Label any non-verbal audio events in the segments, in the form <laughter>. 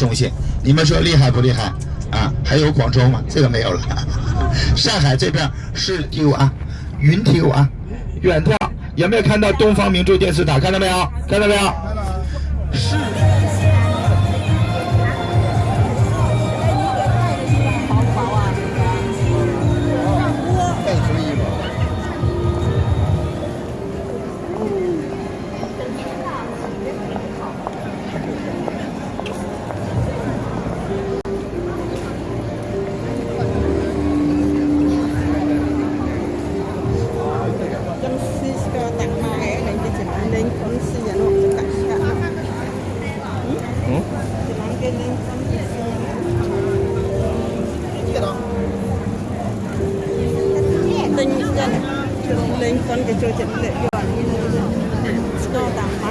中心，你们说厉害不厉害啊？还有广州吗？这个没有了。<laughs> 上海这边是体育啊，云梯有啊，远眺有没有看到东方明珠电视塔？看到没有？看到没有？是。Con cái chỗ chấn lệ dọn nó tạm mà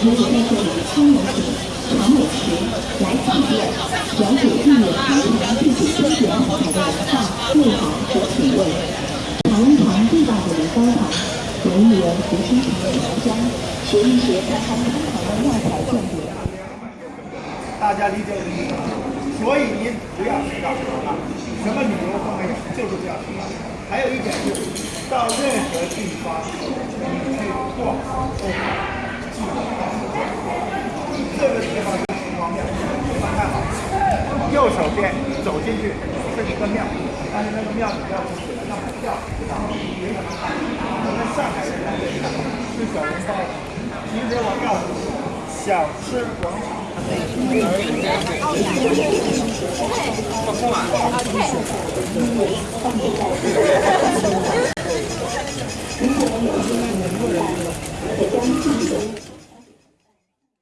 可以在这里亲临长美池来体验了解地远天堂自己春节彩排的文化、内涵和品味，尝一尝地道的年糕糖，闻一闻湖心城的糖浆，学一学看看南唐的妙彩建筑。大家理解我的意思吗？所以您不要迟到啊！什么理由都没有，就是不要迟到。还有一点就是，到任何地方，你去逛都记得到时间。这个地方是城隍庙，你们看好，右手边走进去是一个庙，但是那个庙你要进去要买票，然后没什么看。我们上海人来这里吃小笼包，其实我告诉你，小吃广场。如 <laughs>